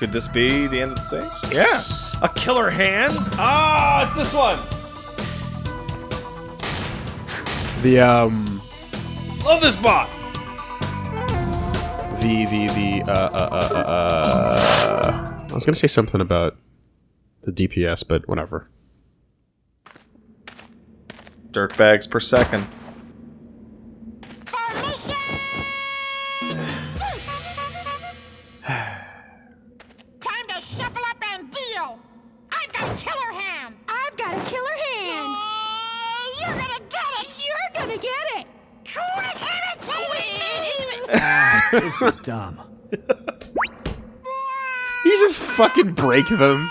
Could this be the end of the stage? Yeah. A killer hand? Ah, it's this one. The um Love this boss. the the the uh uh uh uh, uh I was gonna say something about the DPS, but whatever. Dirt bags per second. This is dumb. You just fucking break them.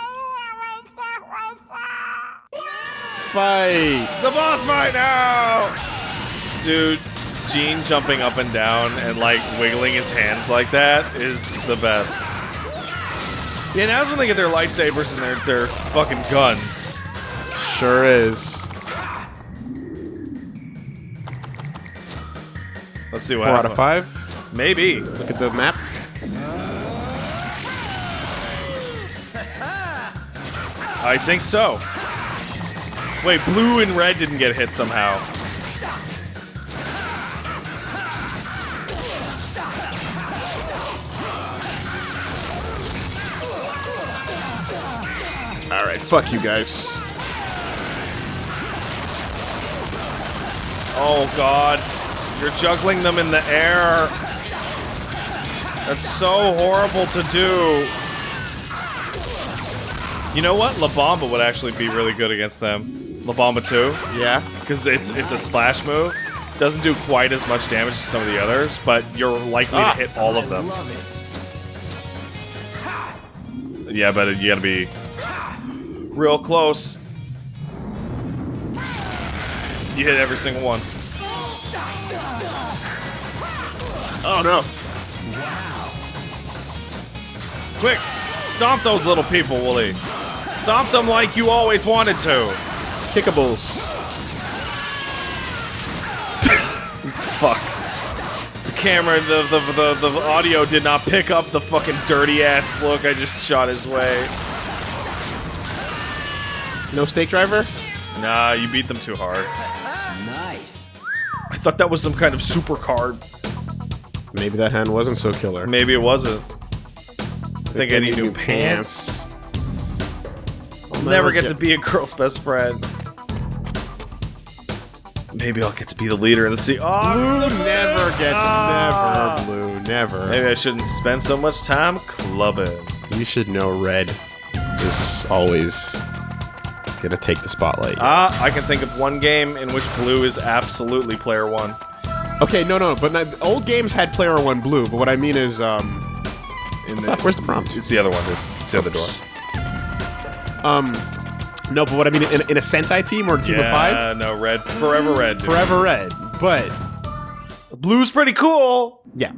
Fight. It's the boss fight now! Dude, Gene jumping up and down and like wiggling his hands like that is the best. Yeah, now's when they get their lightsabers and their their fucking guns. Sure is. Let's see what Four out of five. Maybe. Look at the map. I think so. Wait, blue and red didn't get hit somehow. All right, fuck you guys. Oh god. You're juggling them in the air. That's so horrible to do. You know what? La Bamba would actually be really good against them. La Bamba 2. Yeah. Because it's it's a splash move. Doesn't do quite as much damage as some of the others, but you're likely Ah. to hit all of them. Yeah, but you gotta be real close. You hit every single one. Oh no. Quick! Stomp those little people, Wooly. Stomp them like you always wanted to. Kickables. Fuck. The camera, the, the, the, the audio did not pick up the fucking dirty ass look I just shot his way. No stake driver. Nah, you beat them too hard. Nice. I thought that was some kind of super card. Maybe that hand wasn't so killer. Maybe it wasn't. I think I need new pants. I'll never get to be a girl's best friend. Maybe I'll get to be the leader in the sea. Oh, Blue never gets Ah. never blue never. Maybe I shouldn't spend so much time clubbing. You should know red is always gonna take the spotlight. Ah, I can think of one game in which blue is absolutely player one. okay, no, no, but not, old games had player one blue. But what I mean is, um, In fuck, where's the prompt? It's the other one, dude. It's the other door. Um, no, but what I mean in, in a Sentai team or a team yeah, of five, no, red. Forever red. dude. forever red. But Blue's pretty cool. yeah,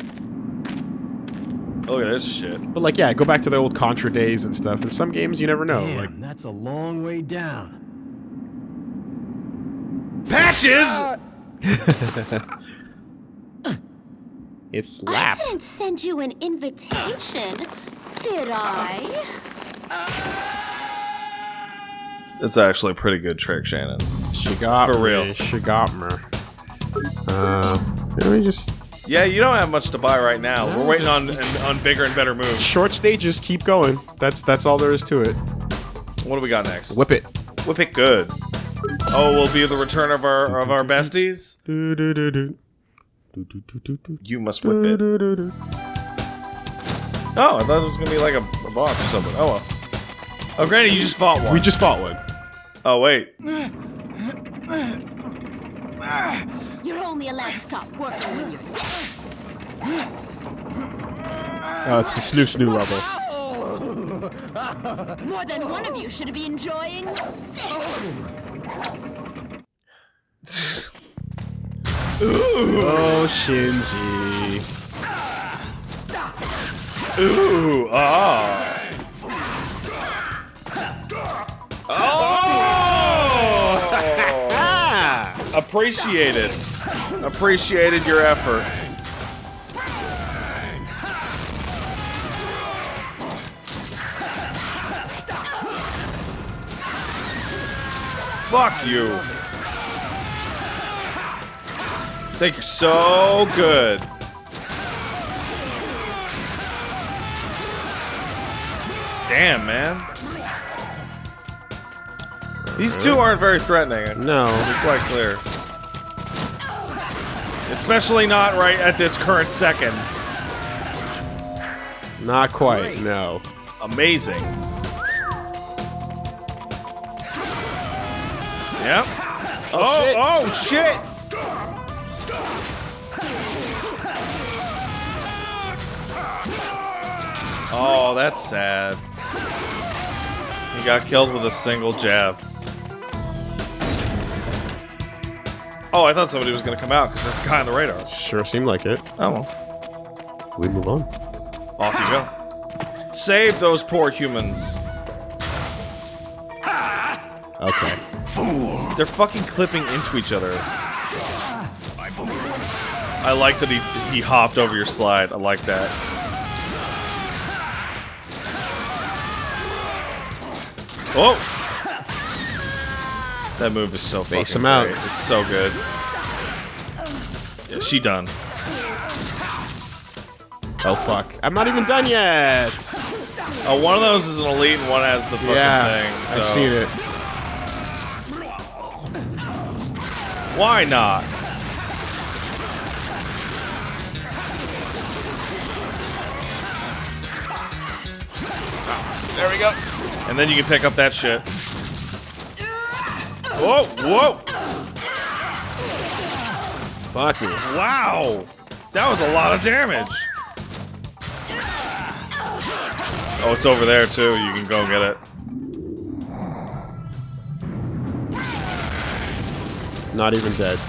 Look at this shit. but like yeah, go back to the old Contra days and stuff. In some games, you never know. Damn, Like that's a long way down. Patches! it's I didn't send you an invitation, did I? It's actually a pretty good trick, Shannon. She got For me. real. She got me. Uh, let me just Yeah, you don't have much to buy right now. No, We're waiting on just- on bigger and better moves. short stages. Keep going. That's that's all there is to it. What do we got next? Whip it. Whip it good. Oh, will be the return of our of our besties. Do, do, do, do. You must whip Do, it. do, do, do. Oh, I thought it was gonna be like a, a boss or something. Oh well. Oh, granted, you just fought one. We just fought one. Oh wait. You're only allowed to stop working when you're dead. Oh, it's the snoo snoo level. More than one of you should be enjoying this. Ooh. Oh, Shinji. Ooh, ah. Oh. Appreciated. Appreciated your efforts. Fuck you. Think you're so good. Damn, man. These two aren't very threatening. No. Be quite clear. Especially not right at this current second. Not quite, no. Amazing. Yep. Oh, oh shit. oh, shit! Oh, that's sad. He got killed with a single jab. Oh, I thought somebody was gonna come out because there's a guy on the radar. Sure seemed like it. Oh well. We move on. Off you go. Save those poor humans. Okay. They're fucking clipping into each other. I like that he he hopped over your slide. I like that. Oh! That move is so Face fucking him out. great. It's so good. Yeah, she done. Oh fuck. I'm not even done yet! Oh, one of those is an elite and one has the fucking yeah, thing. I've seen it. Why not? Ah, there we go. And then you can pick up that shit. Whoa, whoa! Fuck me. Wow! That was a lot of damage. Oh, it's over there too. You can go get it. Not even dead.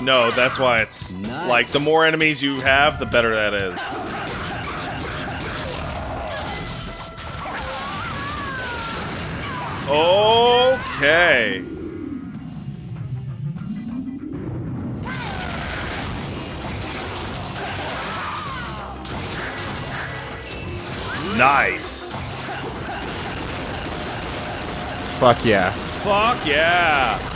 No, that's why it's Nice. like the more enemies you have, the better that is. Okay. Nice. Fuck yeah. Fuck yeah.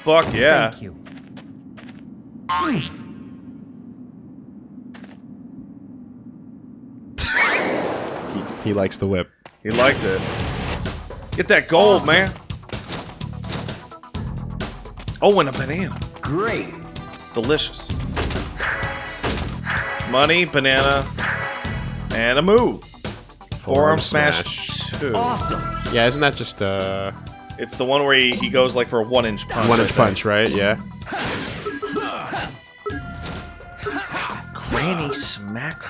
Fuck yeah. Thank you. He, he likes the whip. He liked it. Get that gold, man. Oh, and a banana. Great! Delicious. Money, banana, and a move. Forearm smash, two. Awesome! Yeah, isn't that just uh It's the one where he, he goes like for a one inch punch. One inch punch, right? Yeah. Granny smack.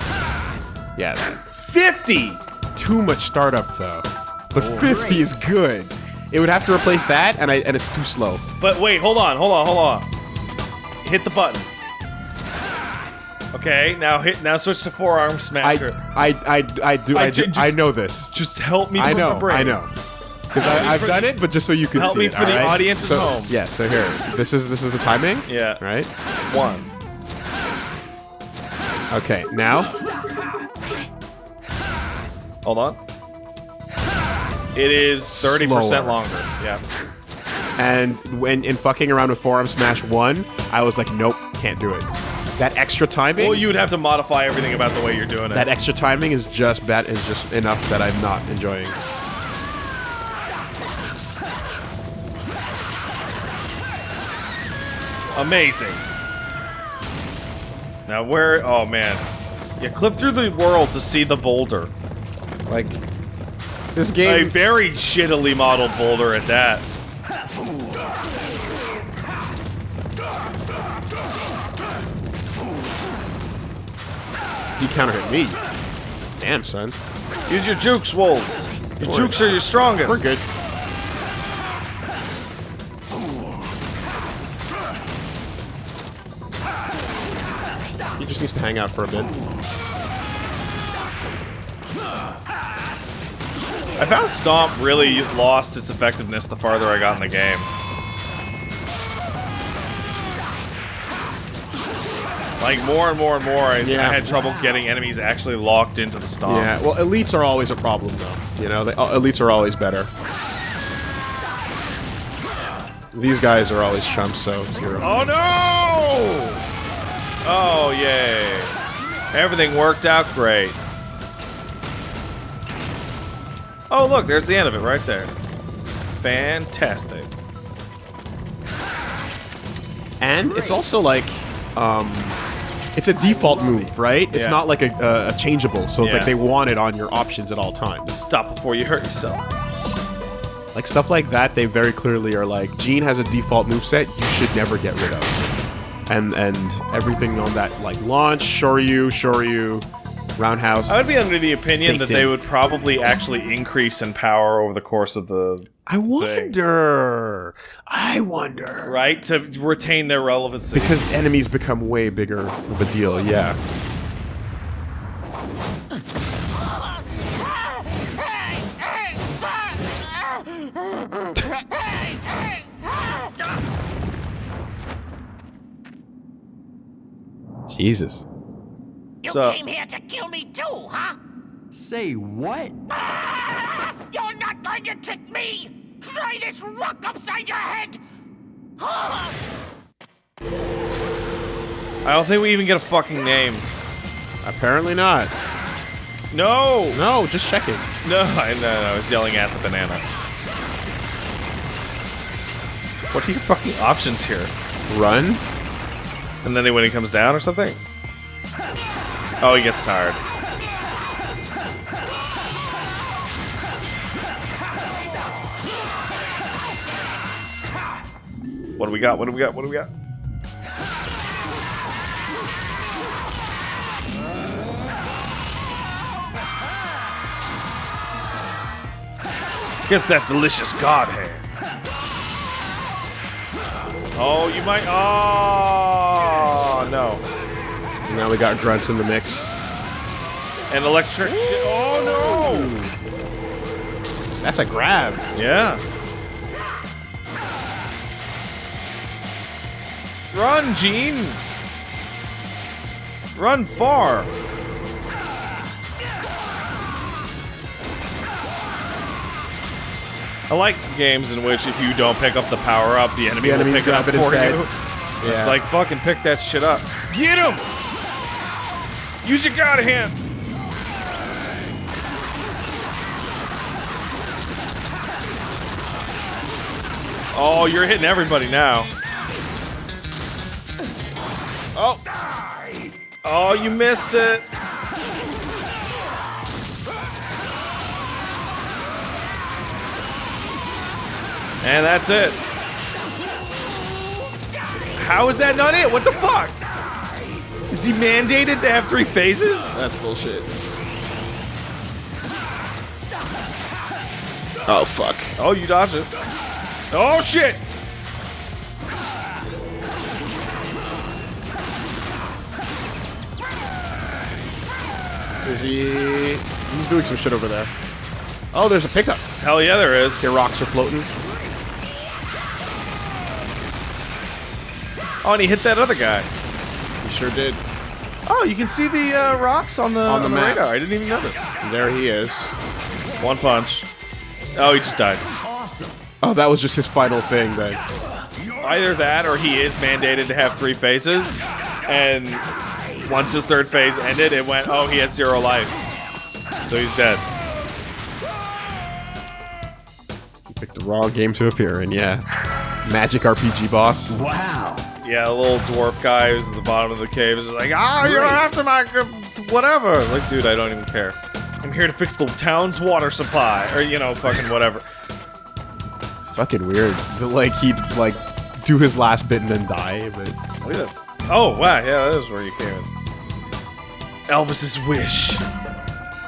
Yeah. 50! Too much startup though. But 50 is good. It would have to replace that, and I and it's too slow. But wait, hold on, hold on, hold on. Hit the button. Okay, now hit. Now switch to forearm I smasher. I I I do I I, ju- do, just- I know this. Just help me. I know remember. I know. Because I've done it, but just so you can help see me it, for the alright? audience at so, home. Yeah. So here, this is this is the timing. Yeah. Right. One. Okay. Now. Hold on. It is 30% longer. Yeah. And when in fucking around with forearm smash one, I was like, nope, can't do it. That extra timing. Well, you would have to modify everything about the way you're doing it. that extra timing is just bad. Is just enough that I'm not enjoying. Amazing. Now where? Oh man. Yeah, clip through the world to see the boulder. Like this game... A very shittily modeled boulder at that. He counter hit me. Damn, son. Use your jukes, wolves. Your jukes are your strongest. We're good. Hang out for a bit. I found Stomp really lost its effectiveness the farther I got in the game. Like more and more and more, I, Yeah. I had trouble getting enemies actually locked into the stomp. Yeah, well, elites are always a problem, though. You know, they, uh, elites are always better. These guys are always chumps, so it's your. Oh no! Oh yay! Everything worked out great. Oh look, there's the end of it right there. Fantastic. And it's also like, um, it's a default move, right? It's Yeah. not like a, a, a changeable, so it's Yeah. like they want it on your options at all times. Stop before you hurt yourself. Like stuff like that, they very clearly are like, Gene has a default moveset you should never get rid of. And and everything on that, like launch, Shoryu, Shoryu, Roundhouse. I would be under the opinion that they would probably actually increase in power over the course of the I wonder. I wonder. right to retain their relevancy. Because enemies become way bigger of a deal, yeah. Jesus. You So- came here to kill me too, huh? Say what? You're not going to trick me! Try this rock upside your head! I don't think we even get a fucking name. Apparently not. No! No, just checking. No, I, no, no, I was yelling at the banana. What are your fucking options here? Run? And then when he comes down or something? Oh, he gets tired. What do we got? What do we got? What do we got? Guess that delicious god hand. Oh, you might. Oh no! Now we got grunts in the mix. An electric. Oh no. That's a grab. Yeah. Run, Gene. Run far. I like games in which if you don't pick up the power up, the enemy, The will pick it up it for instead. you. Yeah. It's like fucking pick that shit up. Get him! Use your god hand. Oh, you're hitting everybody now. Oh. Oh, you missed it. And that's it. How is that not it? What the fuck? Is he mandated to have three phases? That's bullshit. Oh, fuck. Oh, you dodged it. Oh, shit! Is he... He's doing some shit over there. Oh, there's a pickup. Hell yeah, there is. Your rocks are floating. Oh, and he hit that other guy. He sure did. Oh, you can see the uh, rocks on the, On the map. radar. I didn't even notice. There he is. One punch. Oh, he just died. Oh, that was just his final thing then. Either that or he is mandated to have three phases. And once his third phase ended, it went, oh, he has zero life. So he's dead. He picked the wrong game to appear in, yeah. Magic RPG boss. Wow. Yeah, the little dwarf guy who's at the bottom of the cave is like, ah, you're after my g- whatever. Like, dude, I don't even care. I'm here to fix the town's water supply, or you know, fucking whatever. Fucking weird. Like, he'd, like, do his last bit and then die, but... Look at this. Oh wow, yeah, that is where you came in. Elvis's wish.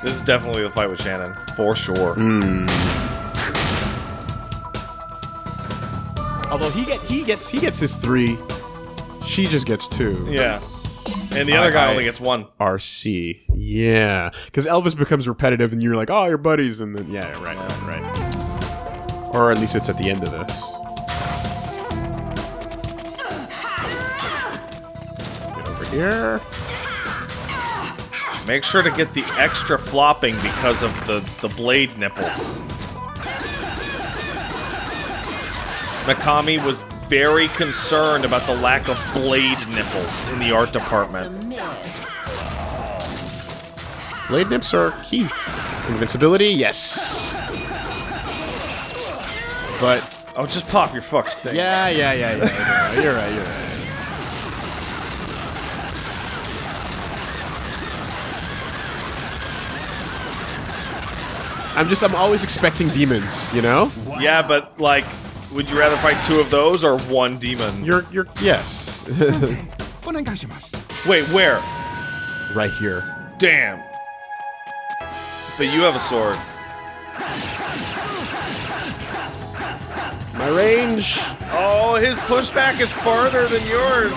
This is definitely the fight with Shannon, for sure. Although he get he gets he gets his three. She just gets two. Yeah, and the other I- guy only gets one. RC. Yeah. Because Elvis becomes repetitive and you're like, oh, you're buddies. And then, yeah, right, right, right. Or at least it's at the end of this. Get over here. Make sure to get the extra flopping because of the, the blade nipples. Mikami was very concerned about the lack of blade nipples in the art department. Blade nips are key. Invincibility, yes. But Oh, just pop your fucking thing. yeah, yeah, yeah, yeah. yeah. You're right. You're right. I'm just, I'm always expecting demons, you know? Yeah, but like, would you rather fight two of those or one demon? You're, you're, yes. Wait, where? right here. Damn. But you have a sword. My range. Oh, his pushback is farther than yours.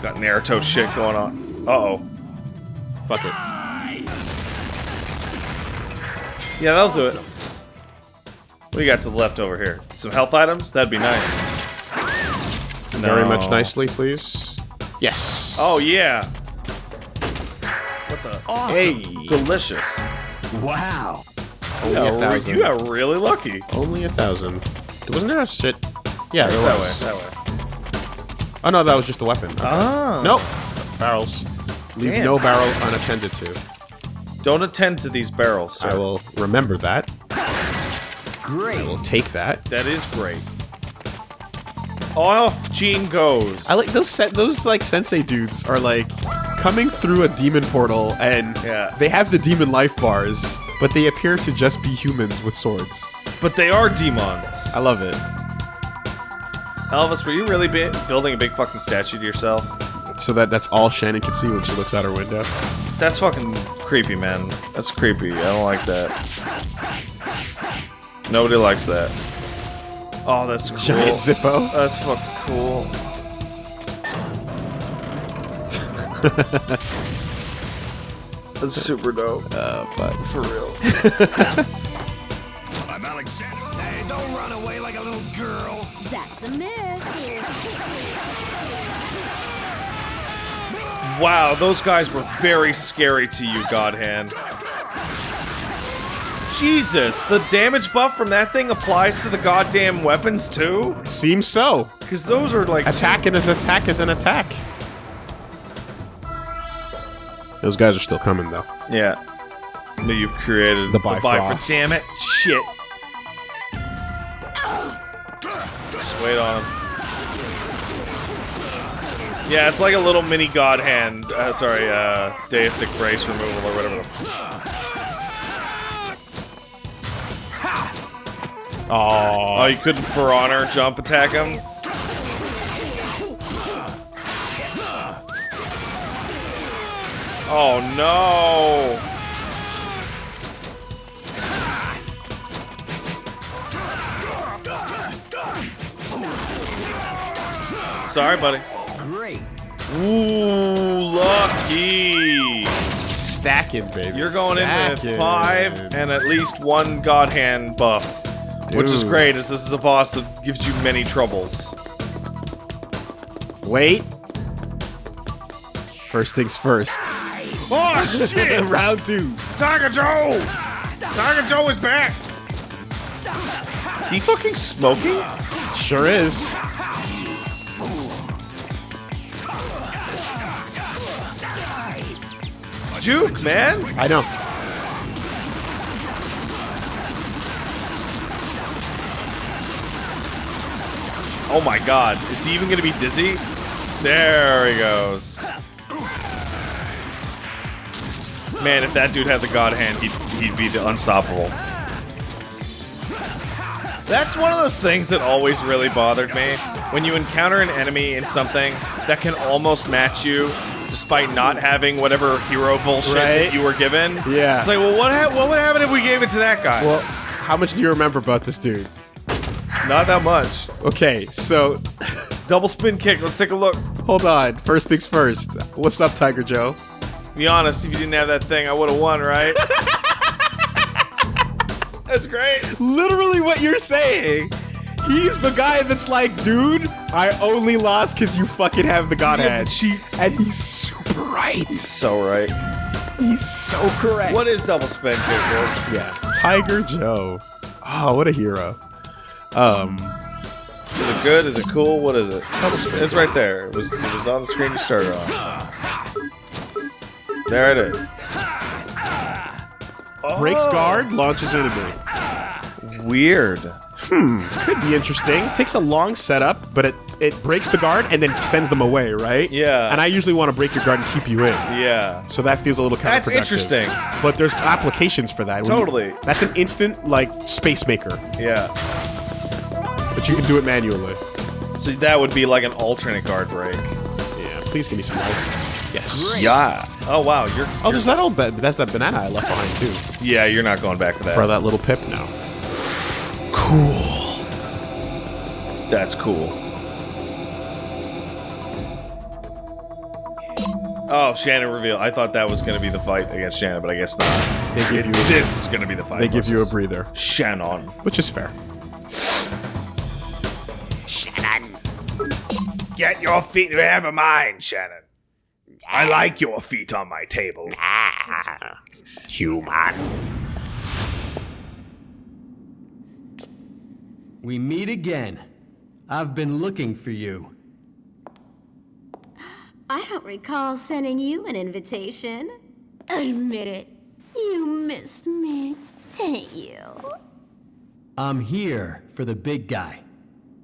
Got Naruto shit going on. Uh oh. Fuck it. Yeah, that'll do it. What do you got to the left over here? Some health items? That'd be nice. Very No. much nicely, please. Yes. Oh, yeah. What the? Awesome. Hey. Delicious. Wow. Only Yeah, a thousand. you got really lucky. Only a thousand. Wasn't there a shit? Yeah, there That was. way, that way. Oh no, that was just a weapon. Okay. Ah. Nope. Barrels. Leave Damn. no barrel unattended to. Don't attend to these barrels, sir. I will remember that. Great. I will take that. That is great. Off Gene goes. I like those set those like sensei dudes are like coming through a demon portal and Yeah. they have the demon life bars, but they appear to just be humans with swords. But they are demons. I love it. Elvis, were you really bi- building a big fucking statue to yourself? So that that's all Shannon can see when she looks out her window. That's fucking creepy, man. That's creepy. I don't like that. Nobody likes that. Oh, that's cool. Giant Zippo. That's fucking cool. That's super dope. Uh, but For real. I'm Alexander. Hey, don't run away like a little girl. That's a miss. Wow, those guys were very scary to you, Godhand. Jesus, the damage buff from that thing applies to the goddamn weapons too? seems so. Because those are like. Attack and as attack is an attack. Those guys are still coming though. Yeah. That you've created. The Bifrost. Damn it. Shit. Just wait on him. Yeah, it's like a little mini god hand. Uh, sorry, uh, deistic brace removal or whatever the Oh, Oh, you couldn't for honor jump attack him? Oh no! Sorry, buddy. Great. Ooh, lucky! stacking, baby. You're going in with five and at least one God Hand buff. Which is great, as this is a boss that gives you many troubles. Wait. First things first. Oh shit! Round two. Tiger Joe! Tiger Joe is back! Is he fucking smoking? Sure is. Juke, man! I know. Oh my god, is he even gonna be dizzy? There he goes. Man, if that dude had the god hand, he'd, he'd be the unstoppable. That's one of those things that always really bothered me. When you encounter an enemy in something that can almost match you, despite not having whatever hero bullshit Right. that you were given. Yeah. It's like, well, what, ha- what would happen if we gave it to that guy? Well, how much do you remember about this dude? not that much. Okay, so Double spin kick, let's take a look. hold on. First things first. What's up, Tiger Joe? Be honest, if you didn't have that thing, I would have won, right? That's great. Literally what you're saying. He's the guy that's like, dude, I only lost because you fucking have the god You the cheats. And he's super right. So right. He's so correct. What is double spin kick? Wolf? Yeah. Tiger Joe. Oh, what a hero. Um, Is it good? Is it cool? What is it? It's right there. It was, it was on the screen you started on. There it is. breaks guard, launches enemy. Weird. Hmm, could be interesting. Takes a long setup, but it it breaks the guard and then sends them away, right? Yeah. And I usually want to break your guard and keep you in. Yeah. So that feels a little counterproductive. That's interesting. But there's applications for that. When you- Totally. that's an instant like space maker, Yeah. but you can do it manually. So that would be like an alternate guard break. Yeah. Please give me some life. Yes. Yeah. Oh wow, you're. Oh, there's that old bed. That's that banana I left behind too. Yeah, you're not going back to that. For that little pip now. That's cool. Oh, Shannon reveal. I thought that was going to be the fight against Shannon, but I guess not. They give you This is going to be the fight. they give you a breather, Shannon. which is fair. Shannon. Get your feet out of mine, Shannon. I like your feet on my table. Human. We meet again. I've been looking for you. I don't recall sending you an invitation. Admit it. You missed me, didn't you? I'm here for the big guy.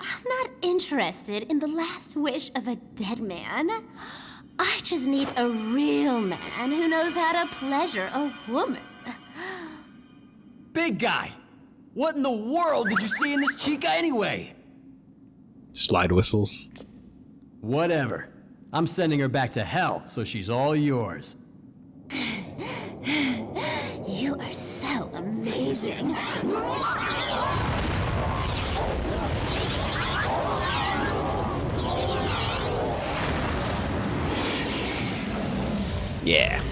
I'm not interested in the last wish of a dead man. I just need a real man who knows how to pleasure a woman. Big guy! What in the world did you see in this chica anyway? Slide whistles. Whatever. I'm sending her back to hell, so she's all yours. You are so amazing. Yeah.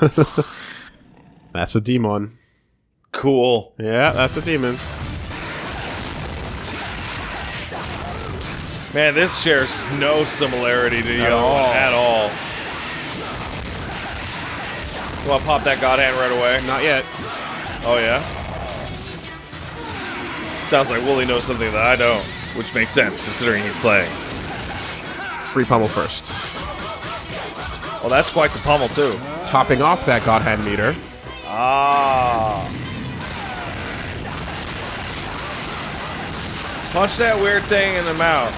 that's a demon. Cool. Yeah, that's a demon. Man, this shares no similarity to you At all. At all. Want to pop that god hand right away? Not yet. Oh, yeah? Sounds like Wooly knows something that I don't, which makes sense considering he's playing. Free pummel first. Well, that's quite the pummel, too. Topping off that god hand meter. Ah. Punch that weird thing in the mouth.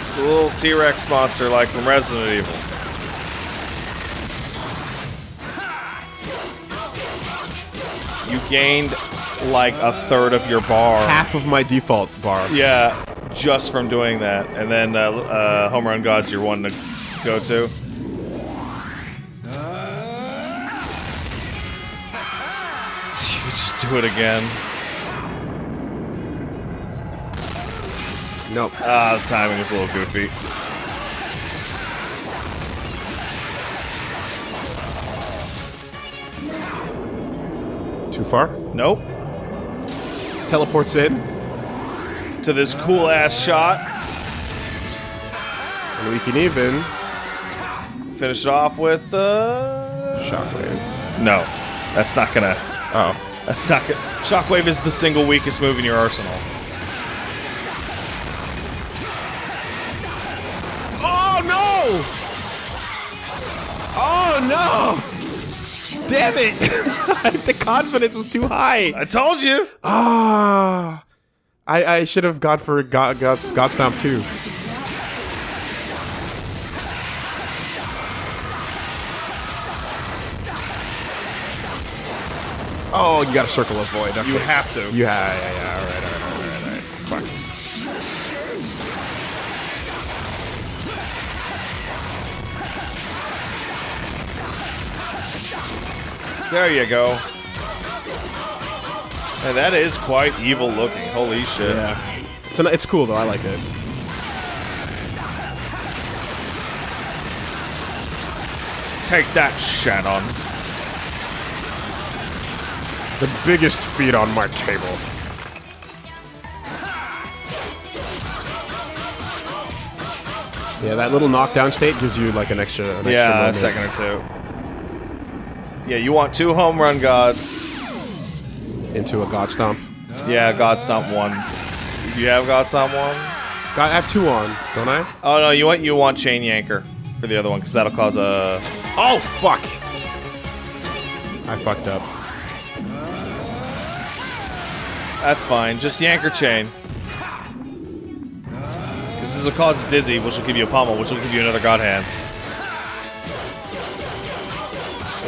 It's a little T-Rex monster like from Resident Evil. You gained like a third of your bar. Half of my default bar. Yeah, just from doing that. And then uh, uh, Home Run God's your one to go to. You just do it again. Nope. Ah, the timing was a little goofy. Too far. Nope. Teleports in. To this cool ass shot. And we can even. Finish off with uh Shockwave. No. That's not gonna Oh. that's not gonna Shockwave is the single weakest move in your arsenal. Oh no! Damn it! the confidence was too high. I told you! Ah, I I should have gone for God God God Stomp too. Oh, you got to circle avoid. Okay. You have to. Ha- yeah, yeah, all right, all right, all right, all right. Fuck. There you go. And that is quite evil looking. Holy shit. Yeah. It's, an, it's cool though. I like it. Take that, Shannon. The biggest feed on my table. Yeah, that little knockdown state gives you like an extra. An yeah, extra a second or two. Yeah, you want two home run gods. into a god stomp. Yeah, God Stomp one. You have God Stomp one? Got I have two on, don't I? Oh no, you want you want Chain Yanker for the other one because that'll cause a. Oh fuck! I fucked up. That's fine. Just Yanker Chain. Because this will cause Dizzy, which will give you a pummel, which will give you another God Hand.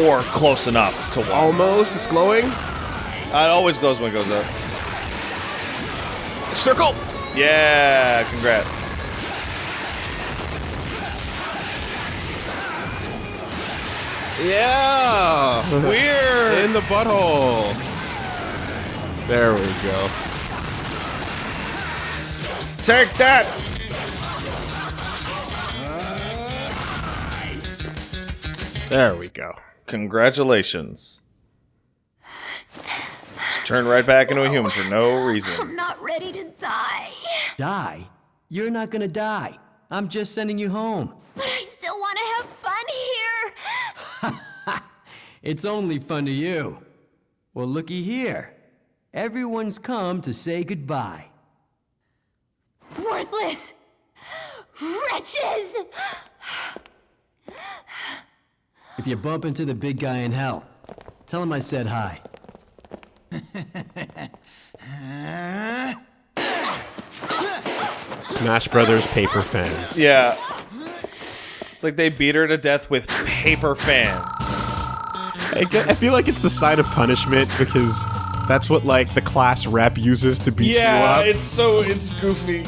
Or close enough to one. Almost. It's glowing. Uh, it always goes when it goes up. Circle. Yeah, congrats. Yeah. Weird. In the butthole. There we go. Take that. Uh, there we go. Congratulations. Just turn right back into a human for no reason. I'm not ready to die. Die? You're not gonna die. I'm just sending you home. But I still want to have fun here. It's only fun to you. Well, looky here. Everyone's come to say goodbye. Worthless. Wretches. If you bump into the big guy in hell, tell him I said hi. Smash Brothers paper fans. Yeah. It's like they beat her to death with paper fans. I, get- I feel like it's the sign of punishment because that's what like the class rep uses to beat you up. Yeah, it's so it's goofy.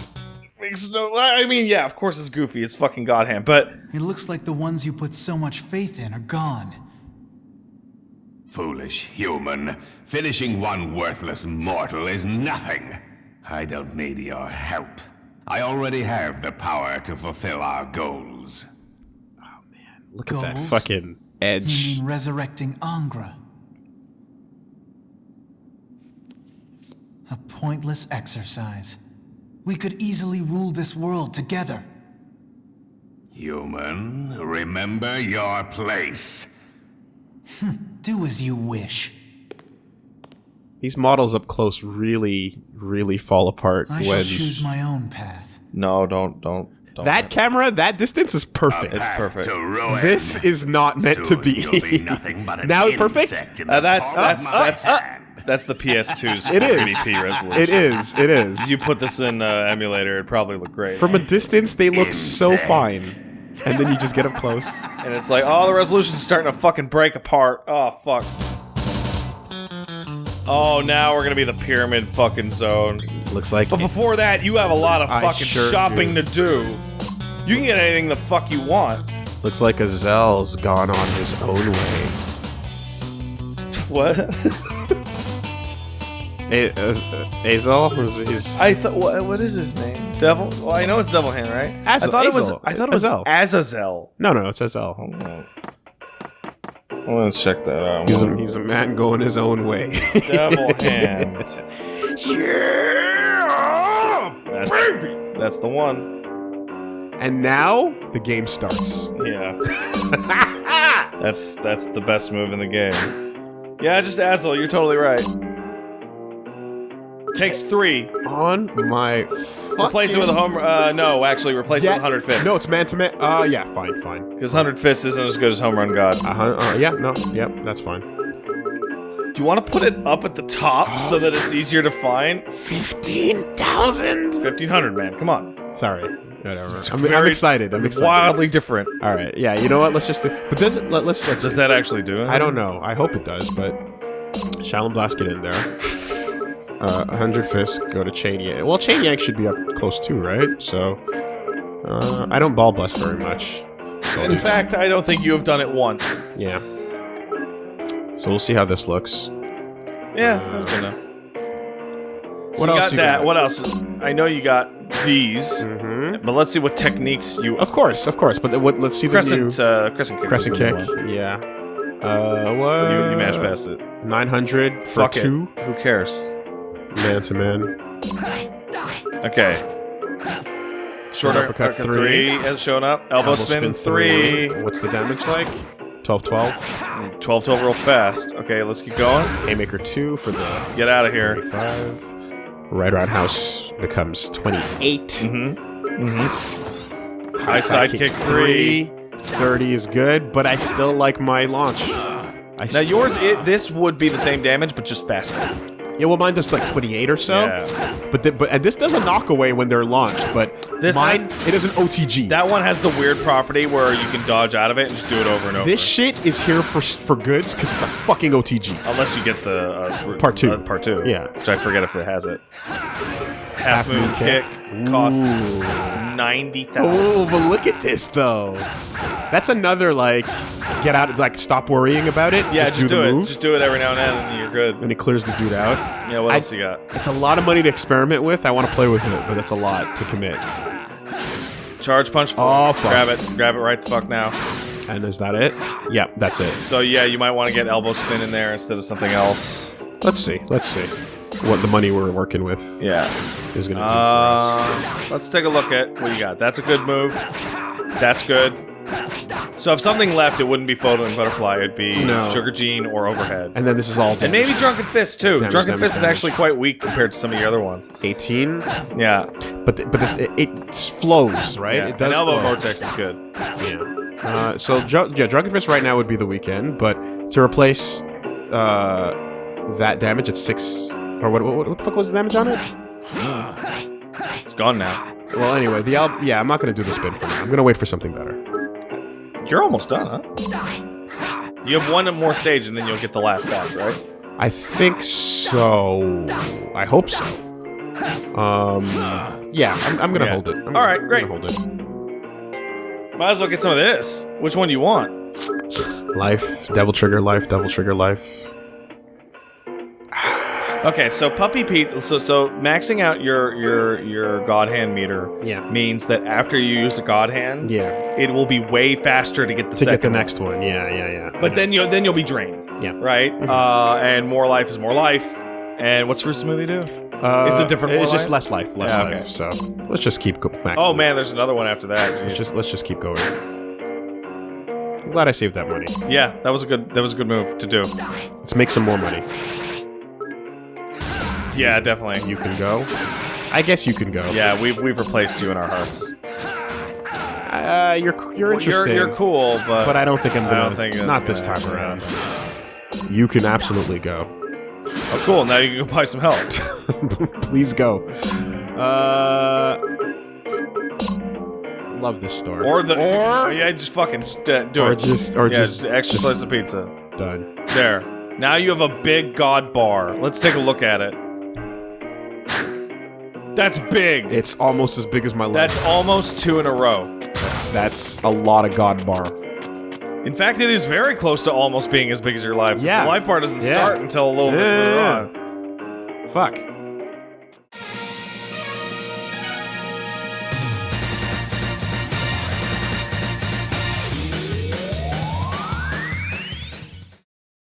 Makes no. I mean, yeah, of course it's goofy. It's fucking Godhand, but It looks like the ones you put so much faith in are gone. Foolish human. Finishing one worthless mortal is nothing. I don't need your help. I already have the power to fulfill our goals. Oh man, look at that Goals? fucking You edge. mean resurrecting Angra? A pointless exercise. We could easily rule this world together. Human, remember your place. Hmm, do as you wish. These models up close really, really fall apart I when shall choose my own path. no, don't, don't, don't. that camera, that distance is perfect. It's perfect. This is not meant to be. Be nothing but an now it's perfect. Uh, that's that's my that's hand. that's the PS2's It is. 1080p resolution. It is. It is. You put this in uh, emulator, it'd probably look great. From a distance, they look so fine, and then you just get up close. and it's like, oh, the resolution's starting to fucking break apart. Oh fuck. Oh, now we're gonna be the pyramid fucking zone. Looks like But before that, you have a lot of I fucking sure shopping do. to do. You can get anything the fuck you want. looks like Azel's gone on his own way. What? A- Azel was his. I thought, what, what is his name? Devil? Well, I know it's Devil Hand, right? Azel- I thought it was. Azel. I thought it was Azel. Azazel. no, no, it's Azel. Oh. Well, let's check that out. He's a, he's a man going his own way. Devil Hand. That's, that's the one. and now the game starts. Yeah. that's that's the best move in the game. Yeah, just Azel. You're totally right. Takes three. On my. Replace it with a home. Uh, no, actually, replace it with 100 fists. No, it's man to man. Uh, yeah, fine, fine. because 100 fists isn't as good as home run god. Uh, huh. uh, yeah, no, yep, that's fine. Do you want to put it up at the top so that it's easier to find? 15,000? 1500, man. Come on. Sorry. Whatever. I'm, I'm very- excited. I'm It's excited. wildly different. All right. Yeah. You know what? Let's just do. But does it? Let, let's. let's Does that actually do it? I don't know. I hope it does. But Shaolin Blast get in there. Uh, 100 fists go to Chain Yank. Well, Chain Yank should be up close too, right? So uh, I don't ball bust very much. So In fact, I don't think you have done it once. yeah. So we'll see how this looks. Yeah, that's good enough. So What you else got you that. got? What else? I know you got these, Mm-hmm. but let's see what techniques you. Of course, of course. But what? Let's see the crescent, new uh, crescent kick. crescent kick. Yeah. Uh, what? You, you mash past it. 900 for Fuck two. it. Who cares? Man to man. Okay. Short uppercut, three. has shown up. Elbow, spin, three. What's the damage like? 12 12. 12 12 real fast. Okay, let's keep going. Haymaker 2 for the Get out of here. 35. Right roundhouse becomes 28. Mm-hmm. High side kick three. 30 is good, but I still like my launch. I Now yours, it, this would be the same damage, but just faster. Yeah, well, mine does like 28 or so. Yeah. But th- but and this does a knockaway when they're launched, but This- mine it is an OTG. That one has the weird property where you can dodge out of it and just do it over and over. this shit is here for for goods because it's a fucking OTG. Unless you get the uh, Part two. uh, part two. Yeah. which I forget if it has it. Half, moon, moon kick, kick. costs ninety thousand. Oh, but look at this though. That's another like get out of like stop worrying about it. Yeah, just, do, do, the it. move, Just do it every now and then, and you're good. and it clears the dude out. Yeah, what I- else you got? It's a lot of money to experiment with. I want to play with it, but that's a lot to commit. Charge punch. Oh, fuck. Grab it. Grab it right the fuck now. And is that it? Yeah, that's it. So yeah, you might want to get elbow spin in there instead of something else. Let's see. Let's see what the money we're working with Yeah. is going to do Uh, let's take a look at what you got. That's a good move. That's good. So if something left, it wouldn't be Photo and Butterfly. It'd be No. Sugar Gene or Overhead. And then this is all And maybe Drunken Fist too. Damage, Drunken damage, Fist is damage. actually quite weak compared to some of your other ones. 18, Yeah, but th- but it, it flows right. yeah. It does. And Elbow flow. Vortex is good. Yeah. Uh, so Dr- yeah, Drunken Fist right now would be the weekend, but to replace uh, that damage it's six or what, what? What the fuck was the damage on it? It's gone now. Well, anyway, the al- yeah, I'm not gonna do the spin for now. I'm gonna wait for something better. You're almost done, huh? You have one more stage, and then you'll get the last batch, right? I think so. I hope so. Um, yeah, I'm, I'm gonna Yeah. hold it. I'm All right, great. hold it. Might as well get some of this. Which one do you want? Life, Devil Trigger, life, Devil Trigger, life. Okay, so Puppy Pete. So so maxing out your your your God Hand meter. Yeah. Means that after you use a God Hand, Yeah, it will be way faster to get the to get the one. next one. Yeah, yeah, yeah. But then you'll then you'll be drained. Yeah. Right. Uh, and more life is more life. And what's Fruit Smoothie do? uh, it's a different It's more just life? less life, less Yeah, life. okay. So let's just keep go- maxing. Oh man, there's another one after that. let's just let's just keep going. I'm glad I saved that money. yeah, that was a good that was a good move to do. Let's make some more money. Yeah, definitely. You can go. I guess you can go. yeah, we've we've replaced you in our hearts. Uh, you're you're Well, you're interesting. you're cool, but But I don't think I'm I gonna. don't think not this time around. You can absolutely go. oh, cool. Now you can go buy some help. Please go. Uh, love this store. or the or yeah, just fucking just, uh, do Or it. just- or yeah, just- extra just- slice of pizza. done. There. Now you have a big god bar. Let's take a look at it. That's big. It's almost as big as my leg. That's almost two in a row. that's, that's a lot of God bar. In fact, it is very close to almost being as big as your life. Yeah. The life bar doesn't Yeah. start until a little bit Yeah, further yeah, on. Fuck.